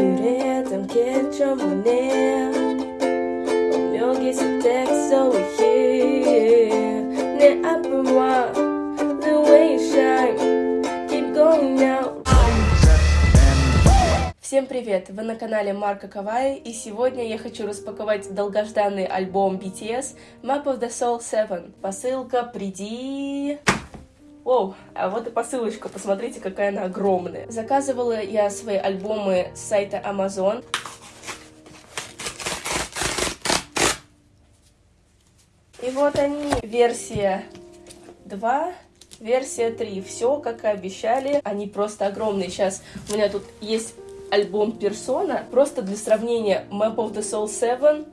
передам кетчам мне On your some text so we hear Ne up the way you shine Keep going now Всем привет! Вы на канале Марка Кавай, и сегодня я хочу распаковать долгожданный альбом BTS Map of the Soul 7. Посылка «Приди!» Оу, а вот и посылочка, посмотрите, какая она огромная. Заказывала я свои альбомы с сайта Amazon. И вот они, версия 2, версия 3. Все, как и обещали, они просто огромные. Сейчас у меня тут есть альбом Persona. Просто для сравнения, Map of the Soul 7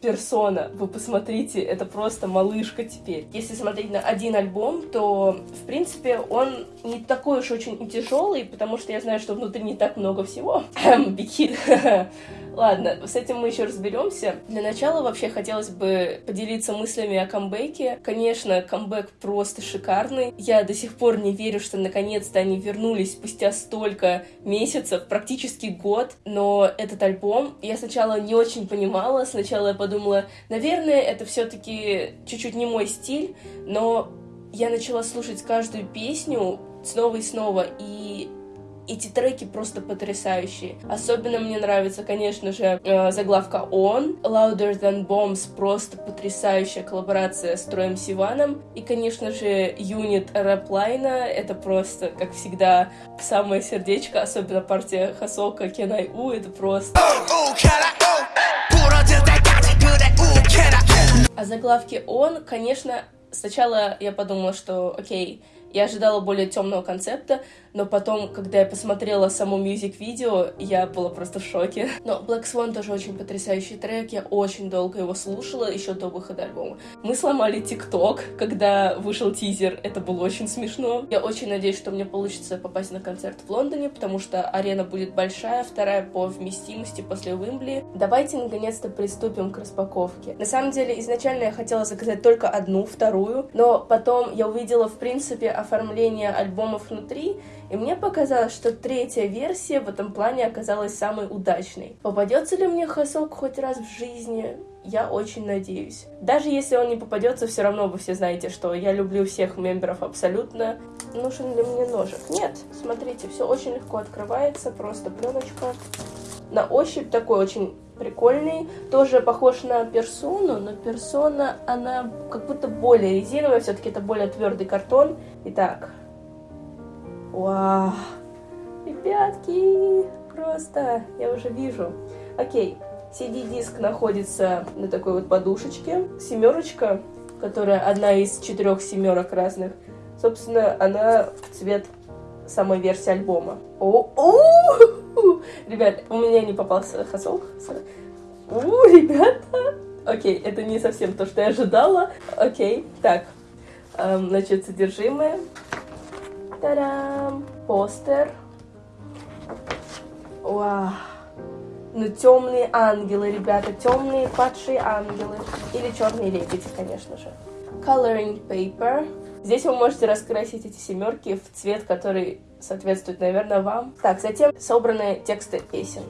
персона. Вы посмотрите, это просто малышка теперь. Если смотреть на один альбом, то, в принципе, он не такой уж очень тяжелый, потому что я знаю, что внутри не так много всего. Бикит. Ладно, с этим мы еще разберемся. Для начала вообще хотелось бы поделиться мыслями о камбэке. Конечно, камбэк просто шикарный. Я до сих пор не верю, что наконец-то они вернулись спустя столько месяцев, практически год. Но этот альбом я сначала не очень понимала. Сначала я подумала, наверное, это все-таки чуть-чуть не мой стиль, но я начала слушать каждую песню снова и снова, и эти треки просто потрясающие. Особенно мне нравится, конечно же, э, заглавка «On», «Louder Than Bombs» — просто потрясающая коллаборация с Троем Сиваном. И, конечно же, юнит рэп-лайна — это просто, как всегда, самое сердечко, особенно партия Хасока Кенай У — это просто... А заглавка «On», конечно, сначала я подумала, что, окей, я ожидала более темного концепта, но потом, когда я посмотрела само мюзик-видео, я была просто в шоке. Но Black Swan тоже очень потрясающий трек, я очень долго его слушала, еще до выхода альбома. Мы сломали ТикТок, когда вышел тизер, это было очень смешно. Я очень надеюсь, что мне получится попасть на концерт в Лондоне, потому что арена будет большая, вторая по вместимости после Уимбли. Давайте наконец-то приступим к распаковке. На самом деле, изначально я хотела заказать только одну, вторую, но потом я увидела, в принципе, оформление альбомов внутри, и мне показалось, что третья версия в этом плане оказалась самой удачной. Попадется ли мне Хасок хоть раз в жизни? Я очень надеюсь. Даже если он не попадется, все равно вы все знаете, что я люблю всех мемберов абсолютно. Нужен ли мне ножик? Нет. Смотрите, все очень легко открывается, просто пленочка. На ощупь такой очень прикольный. Тоже похож на персону, но персона, она как будто более резиновая, все-таки это более твердый картон. Итак, Вау! Ребятки! Просто я уже вижу. Окей, CD-диск находится на такой вот подушечке. Семерочка, которая одна из четырех семерок разных. Собственно, она в цвет самой версии альбома. О, о, ребят, у меня не попался хасок. У, ребята. Окей, это не совсем то, что я ожидала. Окей, так. Эм, значит, содержимое. Та-дам! Постер. Вау. Ну, темные ангелы, ребята, темные падшие ангелы. Или черные лебеди, конечно же. Coloring paper. Здесь вы можете раскрасить эти семерки в цвет, который соответствует, наверное, вам. Так, затем собранные тексты песен.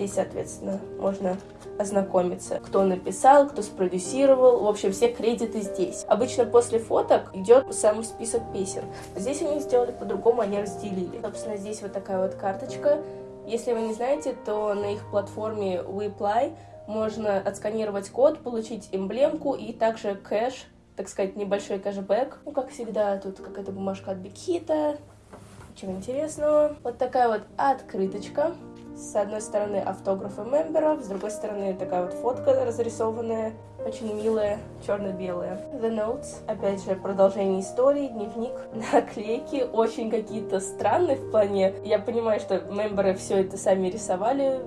Здесь, соответственно, можно ознакомиться, кто написал, кто спродюсировал, в общем, все кредиты здесь. Обычно после фоток идет сам список песен. Здесь они сделали по-другому, они разделили. Собственно, здесь вот такая вот карточка. Если вы не знаете, то на их платформе WePly можно отсканировать код, получить эмблемку и также кэш, так сказать, небольшой кэшбэк. Ну, как всегда, тут какая-то бумажка от Бикита, ничего интересного. Вот такая вот открыточка. С одной стороны автографы мемберов, с другой стороны такая вот фотка разрисованная, очень милая, черно-белая. The Notes, опять же, продолжение истории, дневник, наклейки, очень какие-то странные в плане. Я понимаю, что мемберы все это сами рисовали,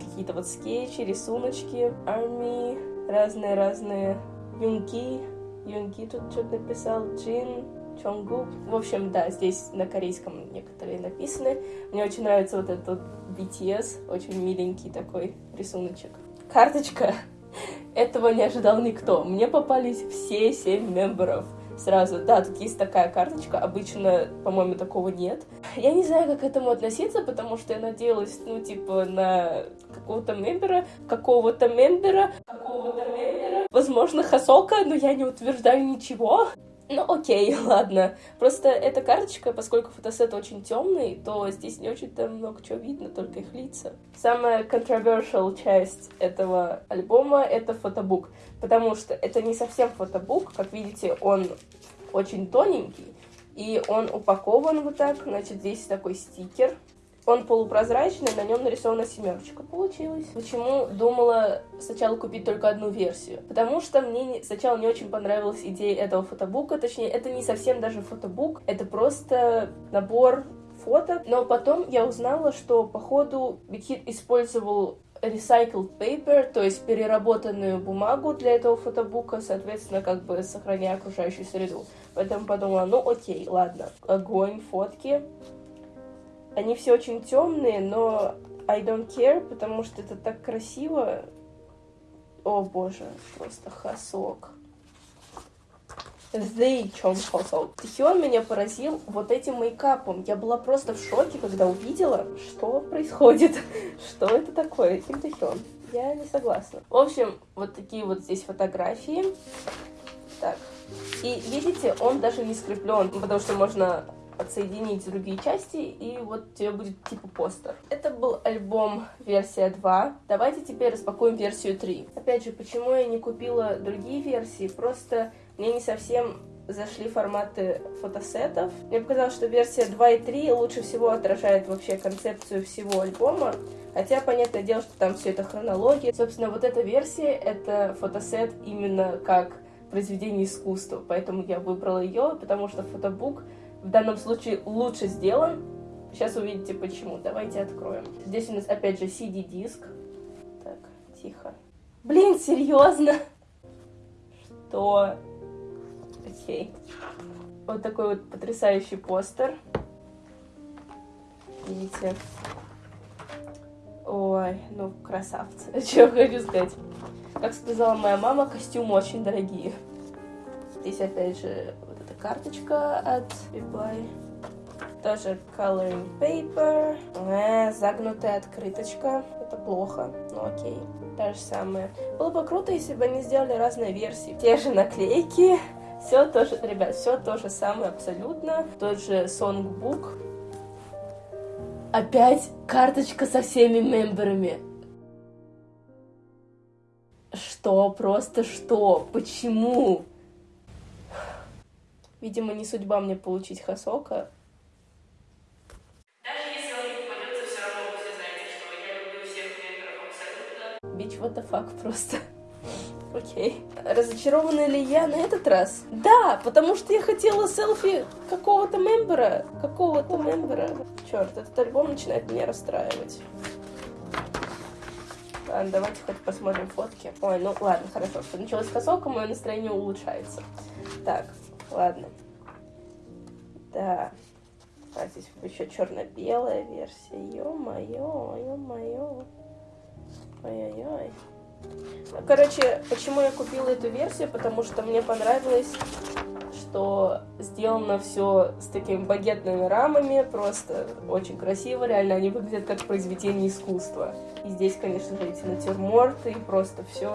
какие-то вот скетчи, рисуночки, Army, разные-разные юнки, юнки тут что-то написал, Джин, Чонгук. В общем, да, здесь на корейском некоторые написаны. Мне очень нравится вот этот BTS, очень миленький такой рисуночек. Карточка. Этого не ожидал никто. Мне попались все семь мемберов. сразу, да, тут есть такая карточка, обычно, по-моему, такого нет. Я не знаю, как к этому относиться, потому что я надеялась, ну, типа, на какого-то мембера, какого-то мембера, какого-то мембера, возможно, Хасока, но я не утверждаю ничего. Ну окей, ладно. Просто эта карточка, поскольку фотосет очень темный, то здесь не очень-то много чего видно, только их лица. Самая controversial часть этого альбома — это фотобук, потому что это не совсем фотобук, как видите, он очень тоненький, и он упакован вот так, значит, здесь такой стикер, он полупрозрачный, на нем нарисована семерочка. Получилось. Почему думала сначала купить только одну версию? Потому что мне сначала не очень понравилась идея этого фотобука. Точнее, это не совсем даже фотобук, это просто набор фото. Но потом я узнала, что походу Бикит использовал recycled paper, то есть переработанную бумагу для этого фотобука, соответственно, как бы сохраняя окружающую среду. Поэтому подумала, ну окей, ладно, огонь, фотки. Они все очень темные, но I don't care, потому что это так красиво. О боже, просто хасок. The Чон Хосок. Тихион меня поразил вот этим мейкапом. Я была просто в шоке, когда увидела, что происходит. Что это такое? Ким Тихион? Я не согласна. В общем, вот такие вот здесь фотографии. Так. И видите, он даже не скреплен, потому что можно отсоединить другие части, и вот тебе будет типа постер. Это был альбом версия 2. Давайте теперь распакуем версию 3. Опять же, почему я не купила другие версии? Просто мне не совсем зашли форматы фотосетов. Мне показалось, что версия 2 и 3 лучше всего отражает вообще концепцию всего альбома. Хотя, понятное дело, что там все это хронология. Собственно, вот эта версия — это фотосет именно как произведение искусства. Поэтому я выбрала ее, потому что фотобук в данном случае лучше сделан. Сейчас увидите почему. Давайте откроем. Здесь у нас опять же CD-диск. Так, тихо. Блин, серьезно? Что? Окей. Вот такой вот потрясающий постер. Видите? Ой, ну красавцы. Что хочу сказать. Как сказала моя мама, костюмы очень дорогие. Здесь опять же карточка от Reply. Тоже coloring paper. Э, загнутая открыточка. Это плохо, но окей. Та же самая. Было бы круто, если бы они сделали разные версии. Те же наклейки. Все тоже, ребят, все то же самое абсолютно. Тот же сонгбук. Опять карточка со всеми мемберами. Что? Просто что? Почему? Видимо, не судьба мне получить Хасока. Даже если он не попадется, все равно вы все знаете, что я люблю всех мемберов абсолютно. Бич, what the fuck просто. Окей. Okay. Разочарована ли я на этот раз? Да, потому что я хотела селфи какого-то мембера. Какого-то мембера. Черт, этот альбом начинает меня расстраивать. Ладно, давайте хоть посмотрим фотки. Ой, ну ладно, хорошо, что началось с косока, мое настроение улучшается. Так, Ладно. Да. А здесь еще черно-белая версия. Ё-моё, ё-моё. Ой-ой-ой. Короче, почему я купила эту версию? Потому что мне понравилось, что сделано все с такими багетными рамами, просто очень красиво, реально они выглядят как произведение искусства. И здесь, конечно же, эти натюрморты, и просто все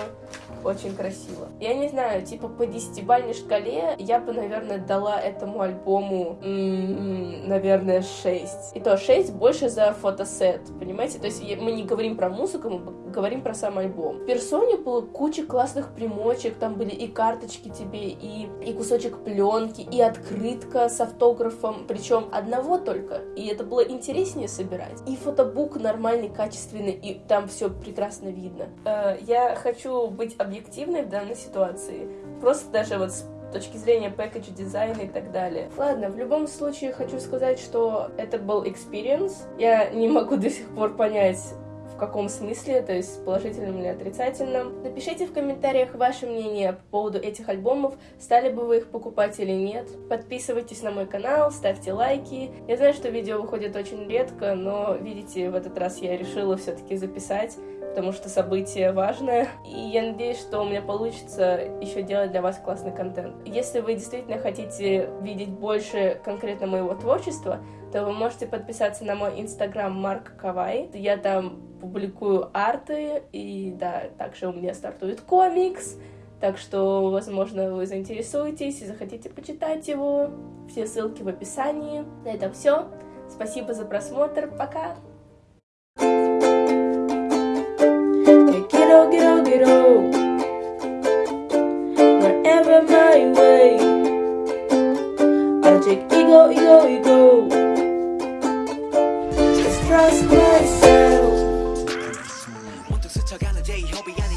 очень красиво. Я не знаю, типа по десятибальной шкале я бы, наверное, дала этому альбому, м-м, наверное, 6. И то 6 больше за фотосет, понимаете? То есть мы не говорим про музыку, мы говорим про сам альбом. В персоне было куча классных примочек, там были и карточки тебе, и, и кусочек пленки, и открытка с автографом, причем одного только, и это было интереснее собирать. И фотобук нормальный, качественный, и там все прекрасно видно. Э, я хочу быть объективной в данной ситуации. Просто даже вот с точки зрения пэкэдж дизайна и так далее. Ладно, в любом случае хочу сказать, что это был experience. Я не могу до сих пор понять, каком смысле, то есть положительном или отрицательном. Напишите в комментариях ваше мнение по поводу этих альбомов, стали бы вы их покупать или нет. Подписывайтесь на мой канал, ставьте лайки. Я знаю, что видео выходит очень редко, но, видите, в этот раз я решила все-таки записать потому что событие важное. И я надеюсь, что у меня получится еще делать для вас классный контент. Если вы действительно хотите видеть больше конкретно моего творчества, то вы можете подписаться на мой инстаграм Марк Кавай. Я там публикую арты, и да, также у меня стартует комикс. Так что, возможно, вы заинтересуетесь и захотите почитать его. Все ссылки в описании. На этом все. Спасибо за просмотр. Пока! Ego, ego, ego day, hobby and